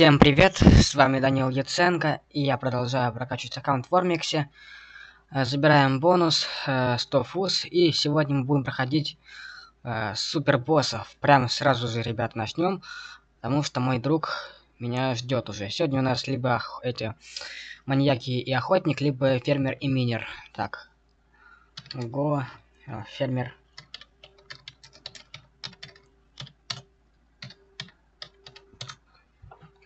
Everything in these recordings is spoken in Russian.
Всем привет, с вами Данил Яценко, и я продолжаю прокачивать аккаунт в Ормиксе. Э, забираем бонус э, 100 фуз, и сегодня мы будем проходить э, супер боссов. Прямо сразу же, ребят, начнем, потому что мой друг меня ждет уже. Сегодня у нас либо эти маньяки и охотник, либо фермер и минер. Так, го, э, фермер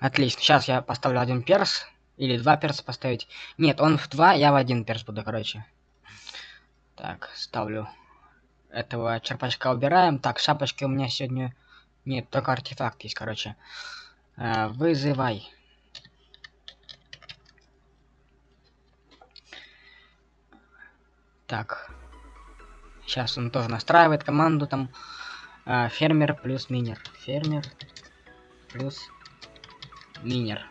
Отлично. Сейчас я поставлю один перс. Или два перса поставить. Нет, он в два, я в один перс буду, короче. Так, ставлю этого черпачка убираем. Так, шапочки у меня сегодня... Нет, только артефакт есть, короче. А, вызывай. Так. Сейчас он тоже настраивает команду там. А, фермер плюс минер. Фермер плюс минер.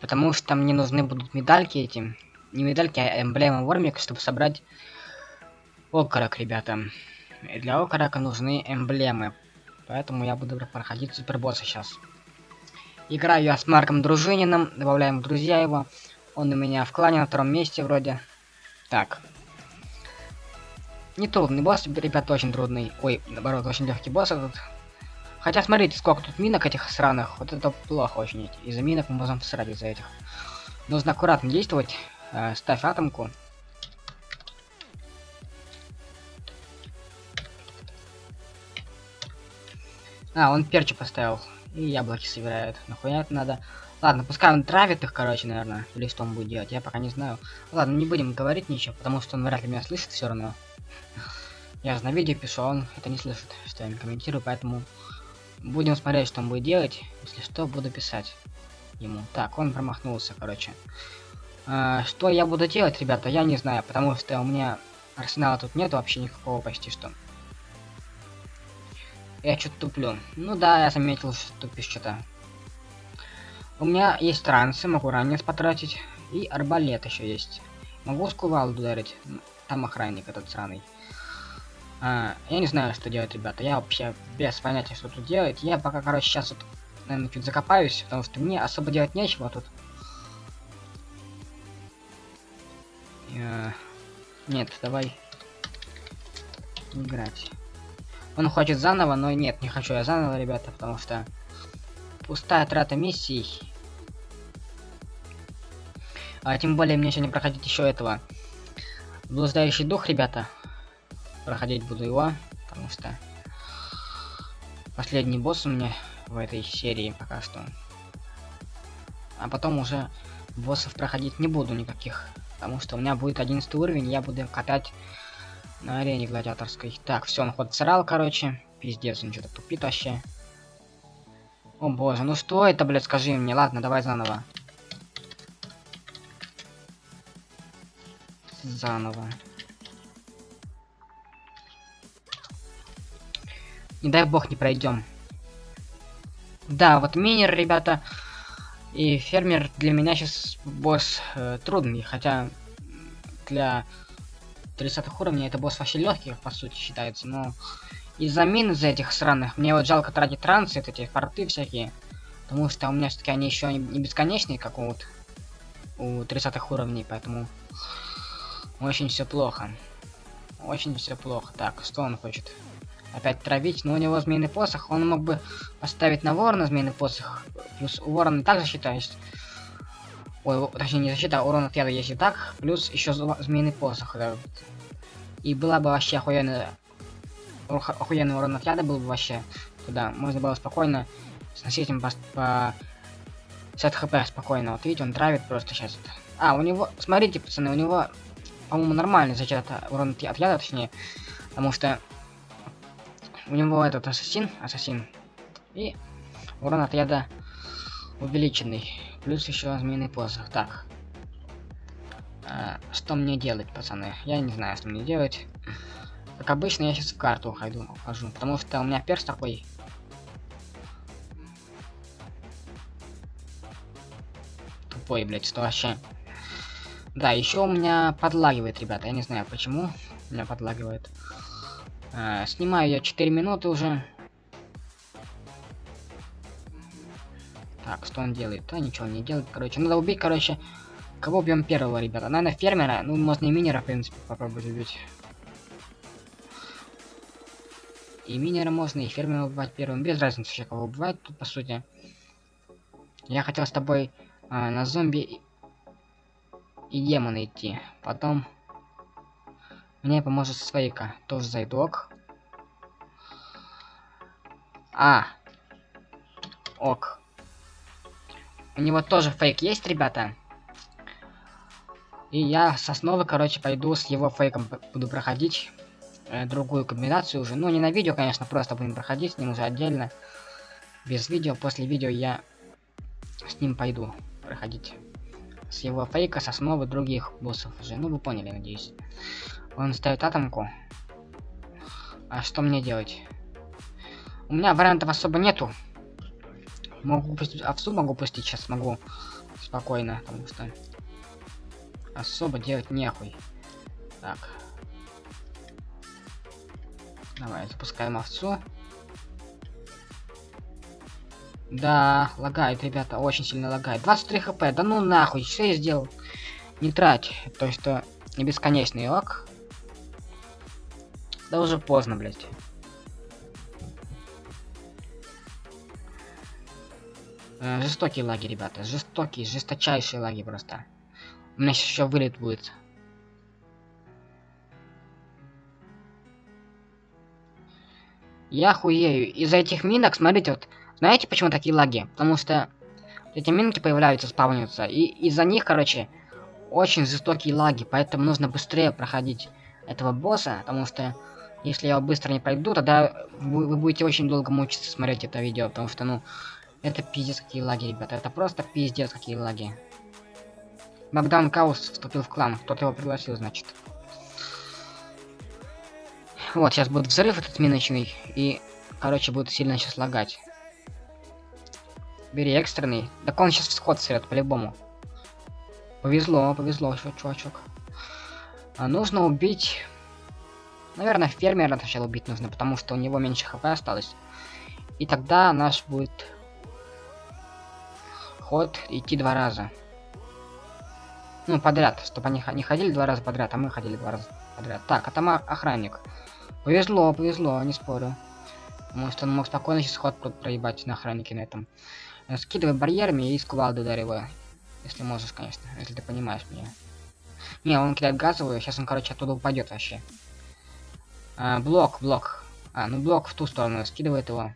Потому что мне нужны будут медальки эти. Не медальки, а эмблемы Вормик, чтобы собрать окорок, ребята. И для окорока нужны эмблемы. Поэтому я буду проходить супербосса сейчас. Играю я с Марком Дружининым, добавляем друзья его. Он у меня в клане на втором месте вроде. Так. Не трудный босс, ребята, очень трудный. Ой, наоборот, очень легкий босс этот. Хотя смотрите, сколько тут минок этих сраных. Вот это плохо очень. Из-за минок мы можем всрать из-за этих. Нужно аккуратно действовать. Э, ставь атомку. А, он перчи поставил. И яблоки собирает. Нахуя это надо? Ладно, пускай он травит их, короче, наверное. Или что он будет делать, я пока не знаю. Ладно, не будем говорить ничего, потому что он вряд ли меня слышит все равно. Я же на видео пишу, а он это не слышит, что я не комментирую, поэтому Будем смотреть, что он будет делать. Если что, буду писать ему. Так, он промахнулся, короче. А, что я буду делать, ребята, я не знаю, потому что у меня арсенала тут нет вообще никакого почти что. Я что-то туплю. Ну да, я заметил, что тупишь что-то. У меня есть трансы, могу ранец потратить. И арбалет еще есть. Могу с кувалду ударить. Там охранник этот сраный. А, я не знаю, что делать, ребята. Я вообще без понятия, что тут делать. Я пока, короче, сейчас вот, наверное, чуть закопаюсь, потому что мне особо делать нечего тут. Я... Нет, давай играть. Он хочет заново, но нет, не хочу я заново, ребята, потому что пустая трата миссий. А тем более мне сегодня проходить еще этого. Блуждающий дух, ребята проходить буду его, потому что последний босс у меня в этой серии пока что. А потом уже боссов проходить не буду никаких, потому что у меня будет 11 уровень, я буду катать на арене гладиаторской. Так, все, он ход срал, короче. Пиздец, он что-то тупит вообще. О боже, ну что это, блядь, скажи мне. Ладно, давай заново. Заново. Не дай бог не пройдем. Да, вот минер, ребята, и фермер для меня сейчас босс э, трудный, хотя для 30 уровней это босс вообще легкий, по сути, считается, но из-за мин из этих сраных, мне вот жалко тратить трансы, эти порты всякие, потому что у меня все-таки они еще не бесконечные, как у, вот, у 30 уровней, поэтому очень все плохо. Очень все плохо. Так, что он хочет? Опять травить, но у него змеиный посох, он мог бы поставить на ворона змеиный посох, плюс у ворона также считаешь, ой, точнее не защита, а урон от яда есть и так, плюс еще змеиный посох, да. и была бы вообще охуенная, охуенный урон от яда был бы вообще, туда, можно было спокойно сносить им по, по 50 хп спокойно, вот видите, он травит просто сейчас. А, у него, смотрите, пацаны, у него, по-моему, нормальный зачет урон от яда, точнее, потому что у него этот ассасин, ассасин. И урон от яда увеличенный. Плюс еще змеиный посох. Так. А, что мне делать, пацаны? Я не знаю, что мне делать. Как обычно, я сейчас в карту ухожу, ухожу потому что у меня перс такой. Тупой, блядь, что вообще. Да, еще у меня подлагивает, ребята. Я не знаю почему. У меня подлагивает. А, снимаю я 4 минуты уже. Так, что он делает? А, ничего не делает, короче. Надо убить, короче, кого убьем первого, ребята? Наверное, фермера. Ну, можно и минера, в принципе, попробовать убить. И минера можно, и фермера убивать первым. Без разницы вообще, кого убивать тут, по сути. Я хотел с тобой а, на зомби и демона идти. Потом мне поможет Свейка. Тоже зайдок. А. Ок. У него тоже фейк есть, ребята. И я с основы, короче, пойду с его фейком буду проходить э, другую комбинацию уже. Ну, не на видео, конечно, просто будем проходить с ним уже отдельно. Без видео. После видео я с ним пойду проходить. С его фейка, с основы других боссов уже. Ну, вы поняли, надеюсь. Он ставит атомку. А что мне делать? У меня вариантов особо нету. Могу пустить овцу, могу пустить сейчас, могу спокойно, потому что особо делать нехуй. Так. Давай, запускаем овцу. Да, лагает, ребята, очень сильно лагает. 23 хп, да ну нахуй, что я сделал? Не трать, то что не бесконечный лаг. Да уже поздно, блядь. Э, жестокие лаги, ребята. Жестокие, жесточайшие лаги просто. У меня сейчас еще вылет будет. Я хуею. Из-за этих минок, смотрите, вот, знаете, почему такие лаги? Потому что эти минки появляются, спавнятся. И из-за них, короче, очень жестокие лаги. Поэтому нужно быстрее проходить этого босса. Потому что если я быстро не пройду, тогда вы, вы будете очень долго мучиться смотреть это видео. Потому что, ну, это пиздец какие лаги, ребята. Это просто пиздец какие лаги. Богдан Каус вступил в клан. Кто-то его пригласил, значит. Вот, сейчас будет взрыв этот миночный. И, короче, будет сильно сейчас лагать. Бери экстренный. Так он сейчас всход срет, по-любому. Повезло, повезло, чувачок. А нужно убить... Наверное, фермера сначала убить нужно, потому что у него меньше хп осталось. И тогда наш будет ход идти два раза. Ну, подряд, чтобы они не ходили два раза подряд, а мы ходили два раза подряд. Так, а там охранник. Повезло, повезло, не спорю. Может, он мог спокойно сейчас ход проебать на охраннике на этом. Э, скидывай барьерами и с кувалды ударивай. Если можешь, конечно, если ты понимаешь меня. Не, он кидает газовую, сейчас он, короче, оттуда упадет вообще. А, блок, блок. А, ну блок в ту сторону, скидывает его.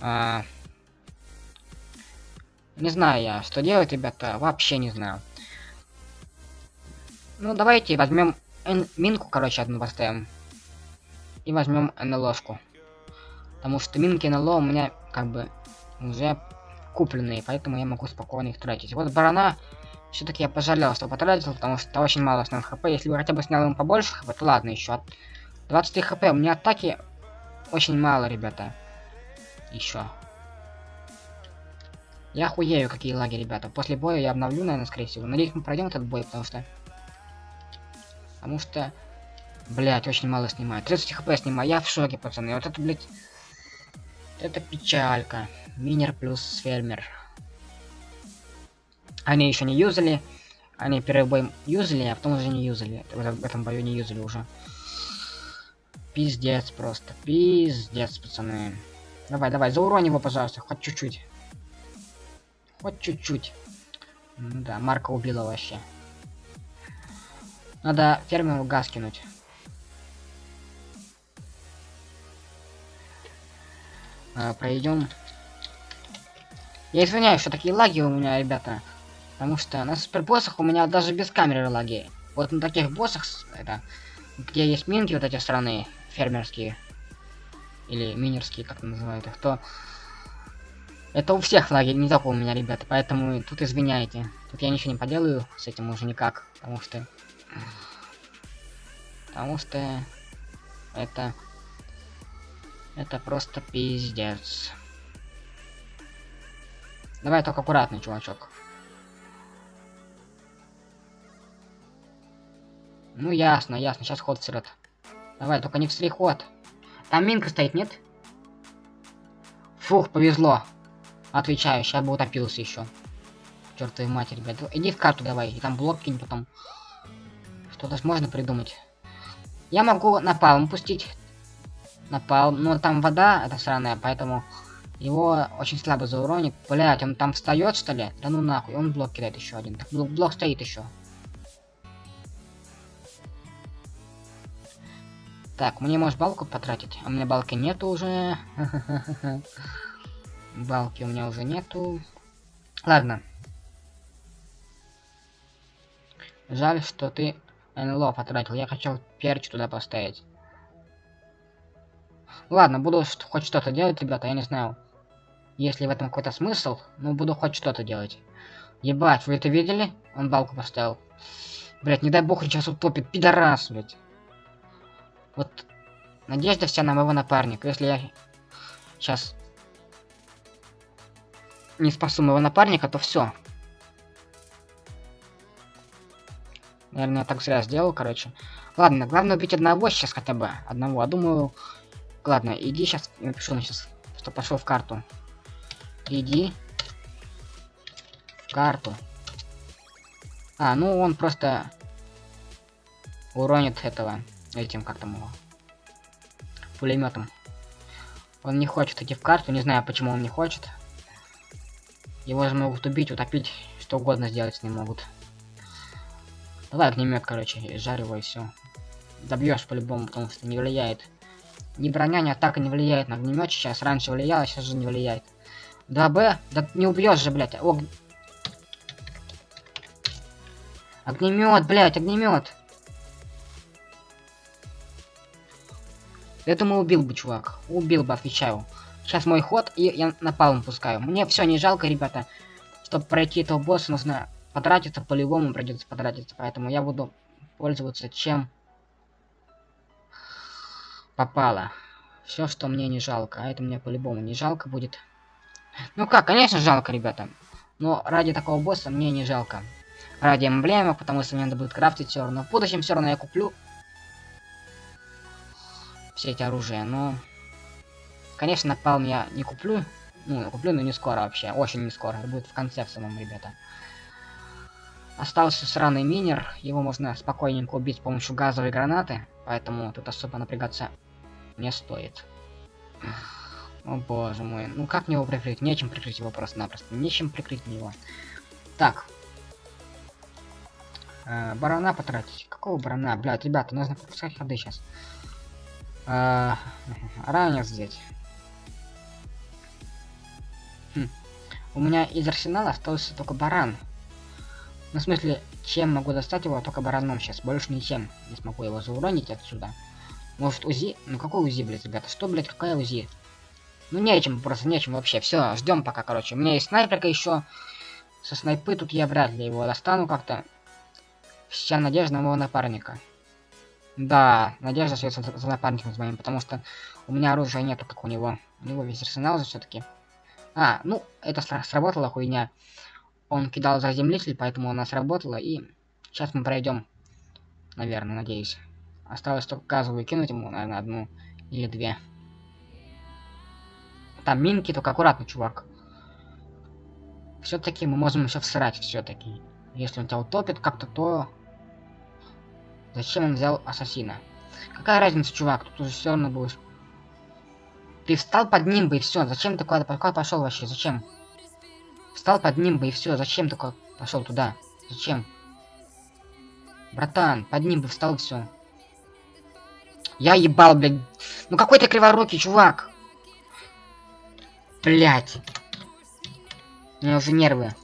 А, не знаю я, что делать, ребята, вообще не знаю. Ну, давайте возьмем минку, короче, одну поставим. И возьмем НЛОшку. Потому что минки НЛО у меня, как бы, уже купленные, поэтому я могу спокойно их тратить. Вот барана, все-таки я пожалел, что потратил, потому что очень мало основных хп. Если бы хотя бы снял ему побольше хп, то ладно, еще. 23 хп, у меня атаки очень мало, ребята. Еще. Я хуею, какие лаги, ребята. После боя я обновлю, наверное, скорее всего. Надеюсь, мы пройдем этот бой, потому что... Потому что... Блять, очень мало снимает. 30 хп снимаю. Я в шоке, пацаны. Вот это, блять... Это печалька. Минер плюс фермер. Они еще не юзали. Они первый бой юзали, а потом уже не юзали. В этом бою не юзали уже. Пиздец просто. Пиздец, пацаны. Давай, давай, зауронь его, пожалуйста, хоть чуть-чуть. Вот чуть-чуть. Ну да, Марка убила вообще. Надо фермеру газ кинуть. А, пройдем. Я извиняюсь, что такие лаги у меня, ребята. Потому что на супербоссах у меня даже без камеры лаги. Вот на таких боссах, это, где есть минки вот эти страны фермерские. Или минерские, как называют их, то это у всех лаги, не только у меня, ребята, поэтому тут извиняйте. Тут я ничего не поделаю с этим уже никак, потому что... Потому что... Это... Это просто пиздец. Давай только аккуратно, чувачок. Ну ясно, ясно, сейчас ход срет. Давай, только не в ход. Там минка стоит, нет? Фух, повезло. Отвечаю, сейчас бы утопился еще. Чертовой матери, ребят. Иди в карту давай, и там блок кинь потом. Что-то можно придумать. Я могу напалм пустить. Напалм. Но там вода, это сраная, поэтому его очень слабо зауронит. Блять, он там встает, что ли? Да ну нахуй, он блок кидает еще один. Так блок стоит еще. Так, мне может балку потратить? А у меня балки нету уже. Балки у меня уже нету. Ладно. Жаль, что ты НЛО потратил. Я хотел перч туда поставить. Ладно, буду хоть что-то делать, ребята, я не знаю. Если в этом какой-то смысл, ну буду хоть что-то делать. Ебать, вы это видели? Он балку поставил. Блять, не дай бог, сейчас утопит, пидорас, блять. Вот надежда вся на моего напарника. Если я сейчас не спасу моего напарника, то все. Наверное, я так зря сделал, короче. Ладно, главное убить одного сейчас хотя бы. Одного. А думаю... Ладно, иди сейчас. Напишу сейчас, что пошел в карту. Иди. В карту. А, ну он просто уронит этого этим, как там его, пулеметом. Он не хочет идти в карту, не знаю, почему он не хочет. Его же могут убить, утопить, что угодно сделать с ним могут. Давай огнемет, короче, жарь и все. Добьешь по-любому, потому что не влияет. Ни броня, ни атака не влияет на огнемет сейчас. Раньше влияло, сейчас же не влияет. 2Б? Да не убьешь же, блядь. Ог... Огнемет, блядь, огнемет. Я думаю, убил бы, чувак. Убил бы, отвечаю. Сейчас мой ход, и я напалм пускаю. Мне все не жалко, ребята. Чтобы пройти этого босса, нужно потратиться, по-любому придется потратиться. Поэтому я буду пользоваться чем попало. Все, что мне не жалко. А это мне по-любому не жалко будет. Ну как, конечно жалко, ребята. Но ради такого босса мне не жалко. Ради эмблемы, потому что мне надо будет крафтить все равно. В будущем все равно я куплю все эти оружия, но... Конечно, напалм я не куплю. Ну, куплю, но не скоро вообще. Очень не скоро. Это будет в конце в самом, ребята. Остался сраный минер. Его можно спокойненько убить с помощью газовой гранаты. Поэтому тут особо напрягаться не стоит. О боже мой. Ну как мне его прикрыть? Нечем прикрыть его просто-напросто. Нечем прикрыть его. Так. Э, барана потратить. Какого барана? Блядь, ребята, нужно пропускать ходы сейчас. А, ранец здесь. Хм. У меня из арсенала остался только баран. Ну, в смысле, чем могу достать его, только бараном сейчас. Больше ничем не смогу его зауронить отсюда. Может, УЗИ? Ну, какой УЗИ, блядь, ребята? Что, блядь, какая УЗИ? Ну, нечем, просто нечем вообще. Все, ждем пока, короче. У меня есть снайперка еще. Со снайпы тут я вряд ли его достану как-то. Вся надежда на моего напарника. Да, надежда остается за, напарником с моим, потому что у меня оружия нету, как у него. У него весь арсенал же все-таки. А, ну, это сработала хуйня. Он кидал заземлитель, поэтому она сработала, и сейчас мы пройдем. Наверное, надеюсь. Осталось только газовую кинуть ему, наверное, одну или две. Там минки, только аккуратно, чувак. Все-таки мы можем еще всрать, все-таки. Если он тебя утопит как-то, то Зачем он взял ассасина? Какая разница, чувак? Тут уже все равно будешь. Ты встал под ним бы и все. Зачем ты куда-то куда пошел вообще? Зачем? Встал под ним бы и все. Зачем ты пошел туда? Зачем? Братан, под ним бы встал и все. Я ебал, блядь. Ну какой ты криворукий, чувак. Блять. У меня уже нервы.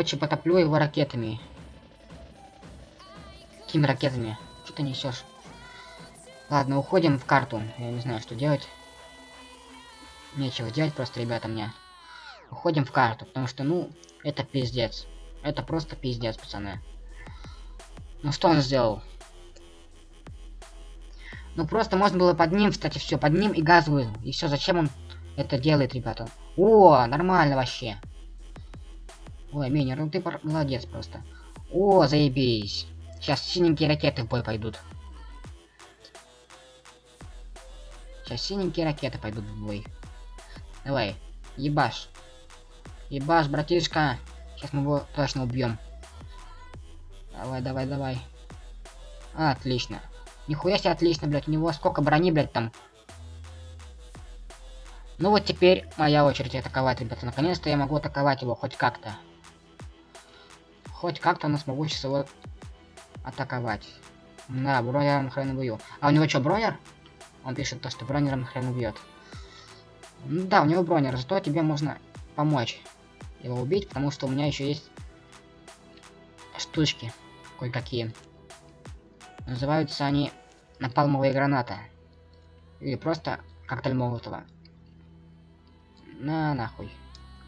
Короче, потоплю его ракетами. Какими ракетами? Что ты несешь? Ладно, уходим в карту. Я не знаю, что делать. Нечего делать просто, ребята, мне. Уходим в карту, потому что, ну, это пиздец. Это просто пиздец, пацаны. Ну что он сделал? Ну просто можно было под ним, кстати, все, под ним и газовую. И все, зачем он это делает, ребята? О, нормально вообще. Ой, Минер, ну ты молодец просто. О, заебись. Сейчас синенькие ракеты в бой пойдут. Сейчас синенькие ракеты пойдут в бой. Давай, ебаш. Ебаш, братишка. Сейчас мы его точно убьем. Давай, давай, давай. отлично. Нихуя себе отлично, блядь. У него сколько брони, блядь, там. Ну вот теперь моя очередь атаковать, ребята. Наконец-то я могу атаковать его хоть как-то. Хоть как-то у нас могу сейчас его атаковать. Да, бронером хрен убью. А у него что, бронер? Он пишет то, что бронером хрен убьет. Да, у него бронер, зато тебе можно помочь его убить, потому что у меня еще есть штучки кое-какие. Называются они напалмовые гранаты. Или просто коктейль Молотова. На нахуй.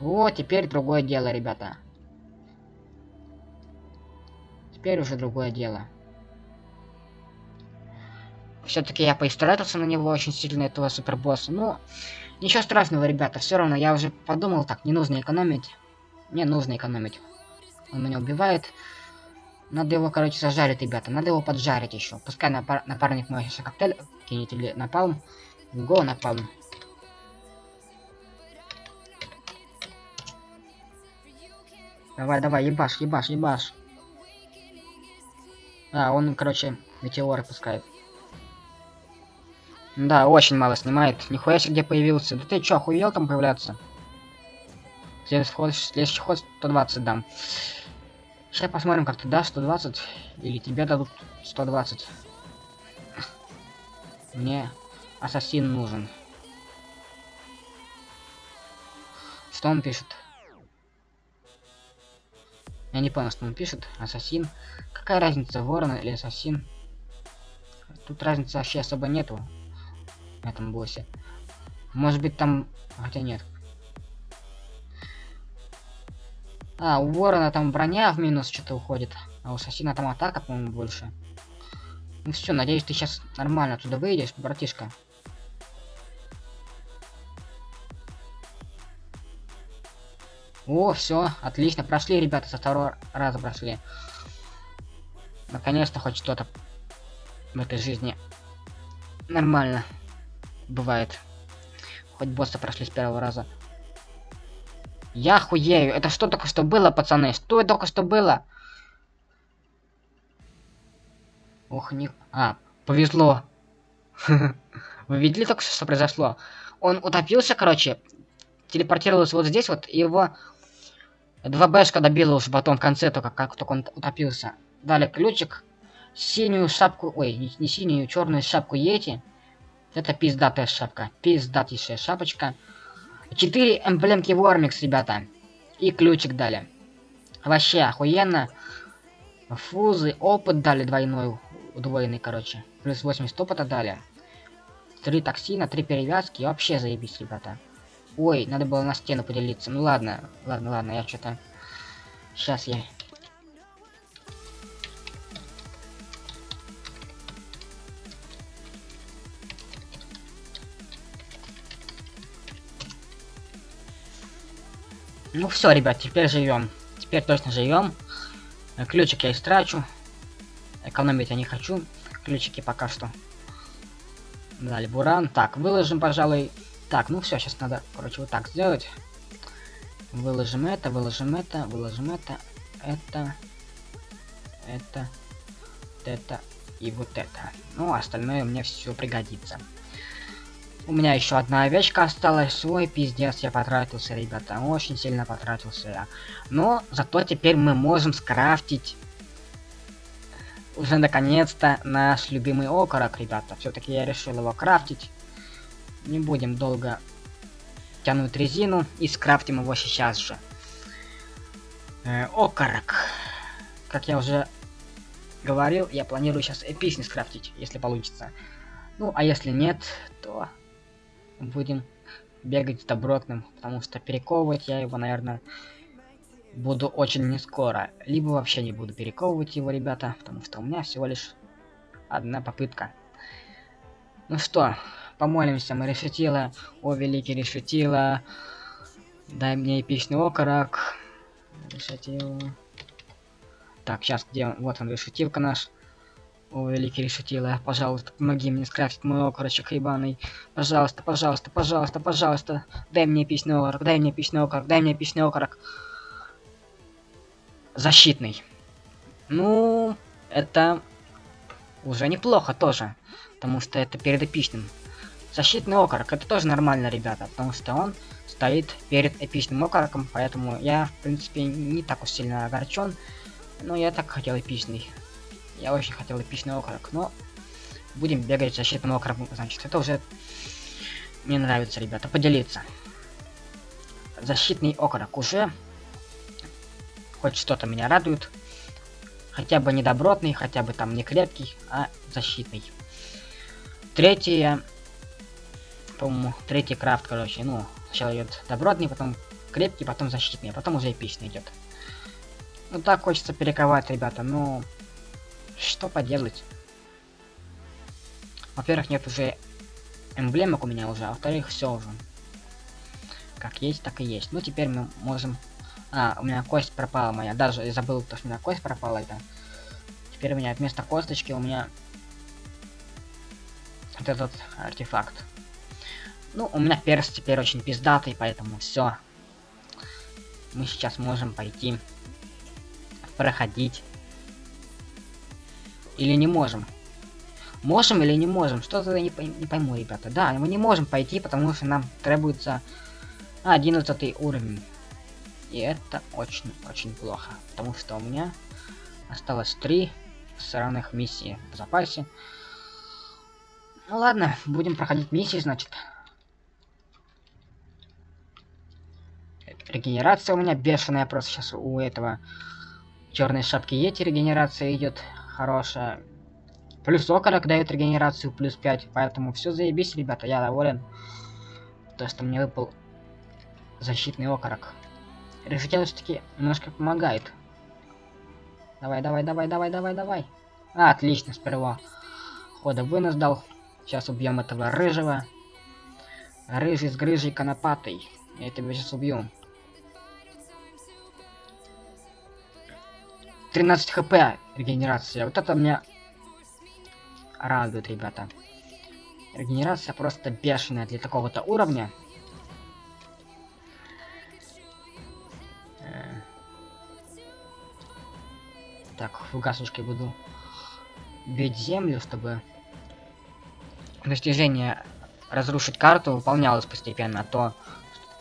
Вот, теперь другое дело, ребята. Теперь уже другое дело. Все-таки я поистратился на него очень сильно, этого супербосса. Но ничего страшного, ребята. Все равно я уже подумал так, не нужно экономить. Не нужно экономить. Он меня убивает. Надо его, короче, зажарить, ребята. Надо его поджарить еще. Пускай напар напарник мой сейчас коктейль кинет или напалм. Го напалм. Давай, давай, ебаш, ебаш, ебаш. А, он, короче, метеоры пускает. Да, очень мало снимает. Нихуя себе где появился. Да ты чё, охуел там появляться? Следующий ход, следующий ход 120 дам. Сейчас посмотрим, как ты дашь 120. Или тебе дадут 120. Мне ассасин нужен. Что он пишет? Я не понял, что он пишет. Ассасин. Какая разница, ворон или ассасин? Тут разницы вообще особо нету. В этом боссе. Может быть там... Хотя нет. А, у ворона там броня в минус что-то уходит. А у ассасина там атака, по-моему, больше. Ну все, надеюсь, ты сейчас нормально туда выйдешь, братишка. О, все, отлично, прошли, ребята, со второго раза прошли. Наконец-то хоть что-то в этой жизни нормально бывает. Хоть босса прошли с первого раза. Я хуею. Это что только что было, пацаны? Что только что было? Ох, не... А, повезло. Вы видели только что, что произошло? Он утопился, короче, телепортировался вот здесь вот, и его Два бэшка добила уже потом в конце, только как только он утопился. Дали ключик, синюю шапку, ой, не, не синюю, черную шапку Йети. Это пиздатая шапка, пиздатейшая шапочка. Четыре эмблемки Вормикс, ребята. И ключик дали. Вообще охуенно. Фузы, опыт дали двойной, удвоенный, короче. Плюс 80 опыта дали. Три токсина, три перевязки. Вообще заебись, ребята. Ой, надо было на стену поделиться. Ну ладно, ладно, ладно, я что-то... Сейчас я... Ну все, ребят, теперь живем. Теперь точно живем. Ключик я истрачу. Экономить я не хочу. Ключики пока что. Дали буран. Так, выложим, пожалуй, так, ну все, сейчас надо, короче, вот так сделать. Выложим это, выложим это, выложим это, это, это, это и вот это. Ну, остальное мне все пригодится. У меня еще одна овечка осталась. Свой пиздец, я потратился, ребята. Очень сильно потратился я. Но зато теперь мы можем скрафтить уже наконец-то наш любимый окорок, ребята. Все-таки я решил его крафтить. Не будем долго тянуть резину и скрафтим его сейчас же. Э, окорок. Как я уже говорил, я планирую сейчас эпичный скрафтить, если получится. Ну, а если нет, то будем бегать с добротным, потому что перековывать я его, наверное, буду очень не скоро. Либо вообще не буду перековывать его, ребята, потому что у меня всего лишь одна попытка. Ну что, Помолимся, мы решетила. О, великий решетила. Дай мне эпичный окорок. Решетил. Так, сейчас где он? Вот он, решетилка наш. О, великий решетила, пожалуйста, помоги мне скрафтить мой окорочек ебаный. Пожалуйста, пожалуйста, пожалуйста, пожалуйста. Дай мне эпичный окорок, дай мне эпичный окорок, дай мне эпичный окорок. Защитный. Ну, это уже неплохо тоже. Потому что это перед эпичным. Защитный окорок, это тоже нормально, ребята. Потому что он стоит перед эпичным окороком. Поэтому я, в принципе, не так уж сильно огорчен. Но я так хотел эпичный. Я очень хотел эпичный окорок, но будем бегать защитным окороком, значит, это уже мне нравится, ребята, поделиться. Защитный окорок уже хоть что-то меня радует. Хотя бы не добротный, хотя бы там не крепкий, а защитный. Третье, по-моему, третий крафт, короче, ну, сначала идет добротный, потом крепкий, потом защитный, а потом уже эпичный идет. Ну так хочется перековать, ребята, но что поделать? Во-первых, нет уже эмблемок у меня уже, а во-вторых, все уже. Как есть, так и есть. Ну, теперь мы можем... А, у меня кость пропала моя. Даже забыл, то, что у меня кость пропала. Это. Теперь у меня вместо косточки у меня... Вот этот артефакт. Ну, у меня перст теперь очень пиздатый, поэтому все. Мы сейчас можем пойти проходить или не можем? Можем или не можем? Что-то не, не пойму, ребята. Да, мы не можем пойти, потому что нам требуется 11 уровень. И это очень-очень плохо. Потому что у меня осталось 3 сраных миссии в запасе. Ну ладно, будем проходить миссии, значит. Регенерация у меня бешеная просто сейчас у этого черной шапки Йети регенерация идет хорошая. Плюс окорок дает регенерацию, плюс 5. Поэтому все заебись, ребята, я доволен. То, что мне выпал защитный окорок. Решитель все-таки немножко помогает. Давай, давай, давай, давай, давай, давай. А, отлично, сперва хода вынос дал. Сейчас убьем этого рыжего. Рыжий с грыжей конопатой. Я тебя сейчас убью. 13 хп регенерация. Вот это меня радует, ребята. Регенерация просто бешеная для такого-то уровня. Э. Так, фугасушкой буду бить землю, чтобы достижение разрушить карту выполнялось постепенно, а то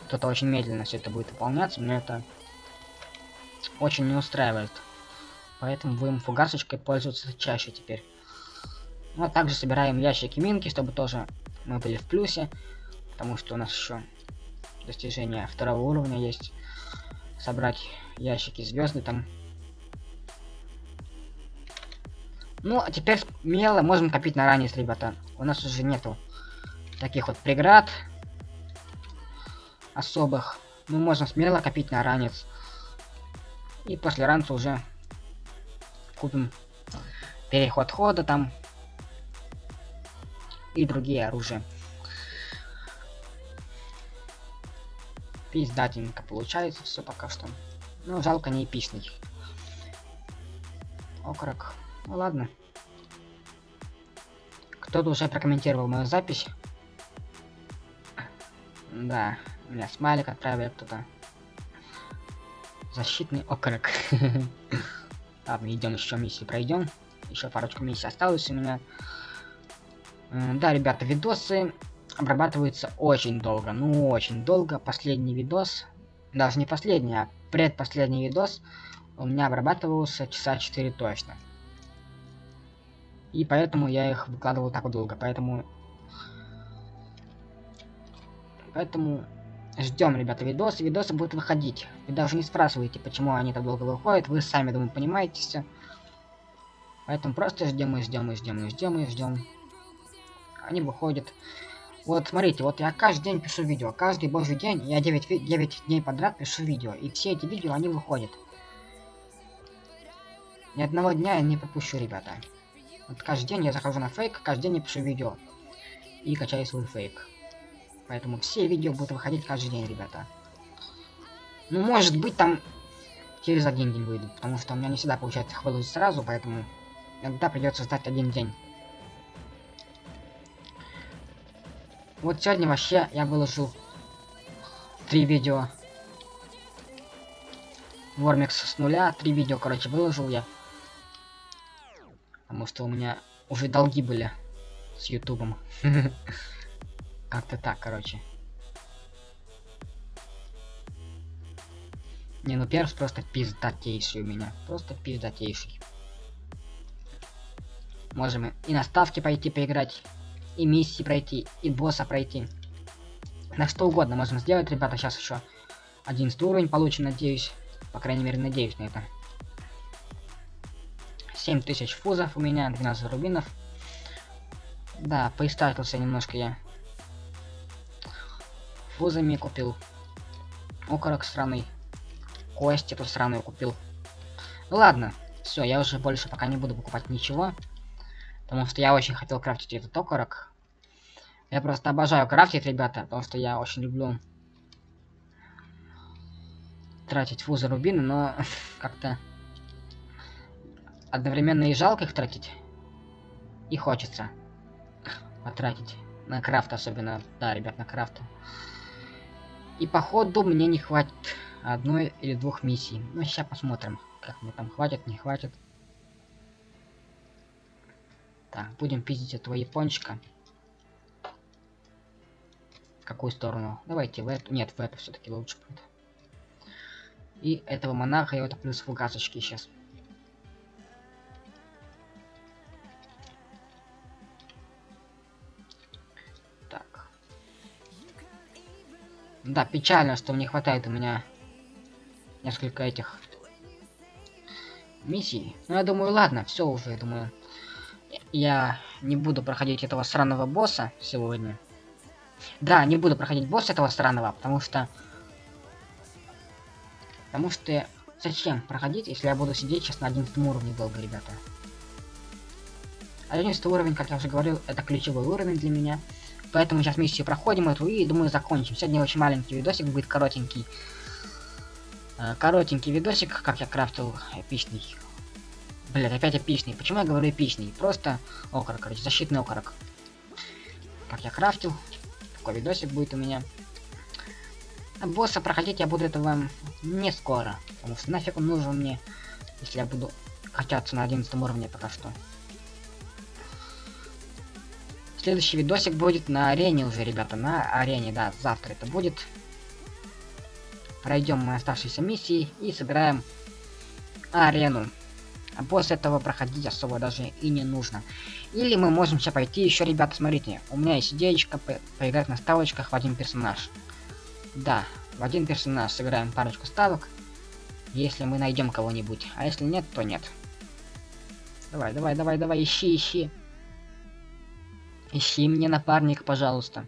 что-то очень медленно все это будет выполняться, но это очень не устраивает. Поэтому будем фугасочкой пользоваться чаще теперь. Ну, а также собираем ящики минки, чтобы тоже мы были в плюсе. Потому что у нас еще достижение второго уровня есть. Собрать ящики звезды там. Ну, а теперь смело можем копить на ранец, ребята. У нас уже нету таких вот преград особых. Мы можем смело копить на ранец. И после ранца уже купим переход хода там и другие оружия. Пиздатенько получается все пока что. Ну, жалко не эпичный. Окорок. Ну ладно. Кто-то уже прокомментировал мою запись. Да, меня смайлик отправил кто-то. Защитный окорок. Ладно, идем еще миссии пройдем. Еще парочку миссий осталось у меня. Да, ребята, видосы обрабатываются очень долго. Ну, очень долго. Последний видос, даже не последний, а предпоследний видос у меня обрабатывался часа 4 точно. И поэтому я их выкладывал так долго. Поэтому... Поэтому Ждем, ребята, видосы. Видосы будут выходить. Вы даже не спрашиваете, почему они так долго выходят. Вы сами, думаю, понимаете все. Поэтому просто ждем и ждем и ждем и ждем и ждем. Они выходят. Вот, смотрите, вот я каждый день пишу видео. Каждый божий день я 9, 9 дней подряд пишу видео. И все эти видео, они выходят. Ни одного дня я не пропущу, ребята. Вот каждый день я захожу на фейк, каждый день я пишу видео. И качаю свой фейк. Поэтому все видео будут выходить каждый день, ребята. Ну, может быть, там через один день выйдут, потому что у меня не всегда получается их сразу, поэтому иногда придется ждать один день. Вот сегодня вообще я выложил три видео. Вормикс с нуля, три видео, короче, выложил я. Потому что у меня уже долги были с ютубом. Как-то так, короче. Не, ну перс просто пиздатейший у меня. Просто пиздатейший. Можем и на ставки пойти поиграть, и миссии пройти, и босса пройти. На что угодно можем сделать, ребята. Сейчас еще 11 уровень получим, надеюсь. По крайней мере, надеюсь на это. 7000 фузов у меня, 12 рубинов. Да, поистратился немножко я. Фузами купил. Окорок странный. Кости тут сраную купил. Ну ладно, все, я уже больше пока не буду покупать ничего. Потому что я очень хотел крафтить этот окорок. Я просто обожаю крафтить, ребята, потому что я очень люблю тратить фузы рубины, но как-то одновременно и жалко их тратить, и хочется потратить на крафт особенно. Да, ребят, на крафт. И походу мне не хватит одной или двух миссий. Ну, сейчас посмотрим, как мне там хватит, не хватит. Так, будем пиздить этого япончика. В какую сторону? Давайте в эту. Нет, в эту все-таки лучше будет. И этого монарха я вот плюс фугасочки сейчас. Да, печально, что мне хватает у меня несколько этих миссий. Но я думаю, ладно, все уже, я думаю. Я не буду проходить этого сраного босса сегодня. Да, не буду проходить босса этого странного, потому что... Потому что... Зачем проходить, если я буду сидеть сейчас на 11 уровне долго, ребята? 11 уровень, как я уже говорил, это ключевой уровень для меня. Поэтому сейчас миссию проходим эту и, думаю, закончим. Сегодня очень маленький видосик будет, коротенький. Э, коротенький видосик, как я крафтил эпичный. Блять, опять эпичный. Почему я говорю эпичный? Просто окорок, короче, защитный окорок. Как я крафтил. Такой видосик будет у меня. Босса проходить я буду этого не скоро. Потому что нафиг он нужен мне, если я буду качаться на 11 уровне пока что. Следующий видосик будет на арене уже, ребята. На арене, да, завтра это будет. Пройдем мы оставшиеся миссии и собираем арену. А после этого проходить особо даже и не нужно. Или мы можем сейчас пойти еще, ребята, смотрите. У меня есть идеечка по поиграть на ставочках в один персонаж. Да, в один персонаж сыграем парочку ставок. Если мы найдем кого-нибудь. А если нет, то нет. Давай, давай, давай, давай, ищи, ищи. Ищи мне напарник, пожалуйста.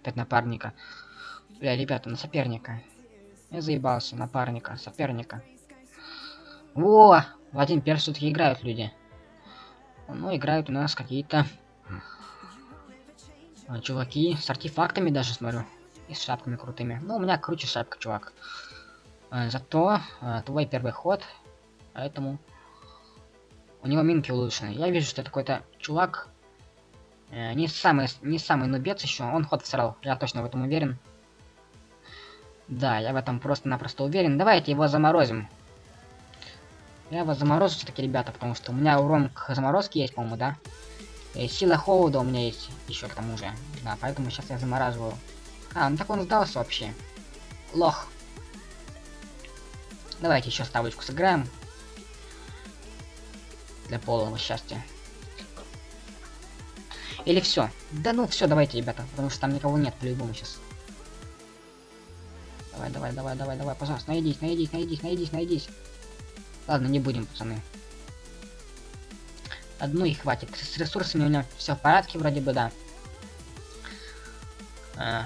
Опять напарника. Бля, ребята, на соперника. Я заебался, напарника, соперника. Во! В один перс все-таки играют люди. Ну, играют у нас какие-то а, чуваки с артефактами даже, смотрю. И с шапками крутыми. Ну, у меня круче шапка, чувак. А, зато а, твой первый ход, поэтому у него минки улучшены. Я вижу, что это какой-то чувак. Э, не самый, не самый нубец еще. Он ход всрал, я точно в этом уверен. Да, я в этом просто-напросто уверен. Давайте его заморозим. Я его заморозу все-таки, ребята, потому что у меня урон к заморозке есть, по-моему, да? И сила холода у меня есть еще к тому же. Да, поэтому сейчас я замораживаю. А, ну так он сдался вообще. Лох. Давайте еще ставочку сыграем. Для полного счастья. Или все. Да ну все, давайте, ребята, потому что там никого нет по-любому сейчас. Давай, давай, давай, давай, давай, пожалуйста, найдись, найдись, найдись, найдись, найдись. Ладно, не будем, пацаны. Одну и хватит. С ресурсами у меня все в порядке, вроде бы, да.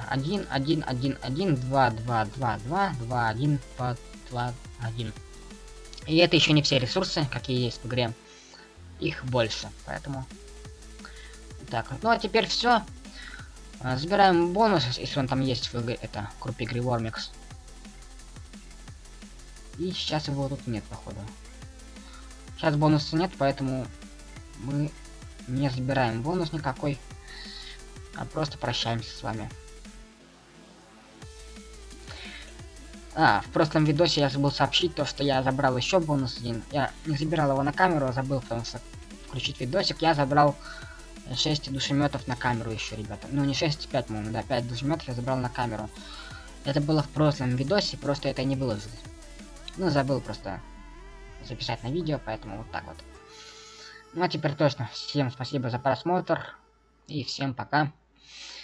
Один, один, один, один, два, два, два, два, два, один, два, два, один. И это еще не все ресурсы, какие есть в игре. Их больше, поэтому... Так, ну а теперь все. А, забираем бонус, если он там есть в игре, это группе игры. И сейчас его тут нет, походу. Сейчас бонуса нет, поэтому мы не забираем бонус никакой, а просто прощаемся с вами. А, в прошлом видосе я забыл сообщить то, что я забрал еще бонус один. Я не забирал его на камеру, а забыл, потому что включить видосик. Я забрал 6 душеметов на камеру еще, ребята. Ну, не 6, 5, по-моему, да, 5 душеметов я забрал на камеру. Это было в прошлом видосе, просто это не выложил. Ну, забыл просто записать на видео, поэтому вот так вот. Ну, а теперь точно. Всем спасибо за просмотр. И всем пока.